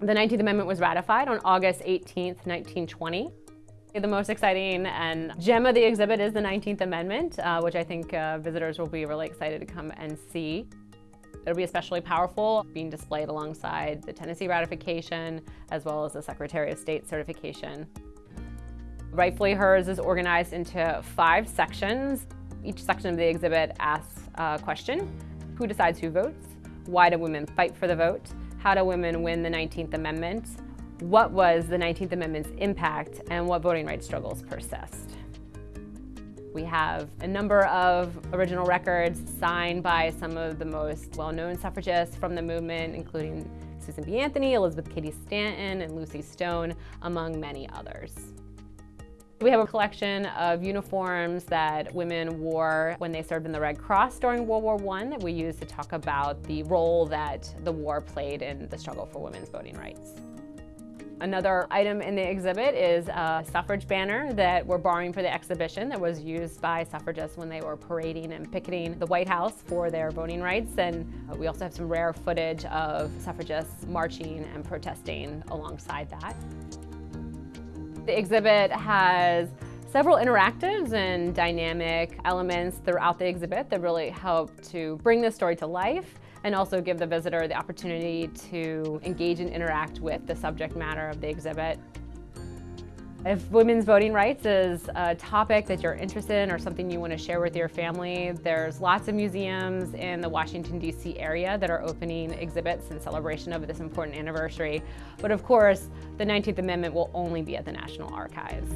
The 19th Amendment was ratified on August 18, 1920. The most exciting and gem of the exhibit is the 19th Amendment, uh, which I think uh, visitors will be really excited to come and see. It'll be especially powerful being displayed alongside the Tennessee ratification as well as the Secretary of State certification. Rightfully Hers is organized into five sections. Each section of the exhibit asks a question. Who decides who votes? Why do women fight for the vote? How do women win the 19th Amendment? What was the 19th Amendment's impact and what voting rights struggles persist? We have a number of original records signed by some of the most well-known suffragists from the movement, including Susan B. Anthony, Elizabeth Cady Stanton, and Lucy Stone, among many others. We have a collection of uniforms that women wore when they served in the Red Cross during World War I that we use to talk about the role that the war played in the struggle for women's voting rights. Another item in the exhibit is a suffrage banner that we're borrowing for the exhibition that was used by suffragists when they were parading and picketing the White House for their voting rights. And uh, we also have some rare footage of suffragists marching and protesting alongside that. The exhibit has several interactives and dynamic elements throughout the exhibit that really help to bring the story to life and also give the visitor the opportunity to engage and interact with the subject matter of the exhibit. If women's voting rights is a topic that you're interested in or something you want to share with your family, there's lots of museums in the Washington, D.C. area that are opening exhibits in celebration of this important anniversary. But of course, the 19th Amendment will only be at the National Archives.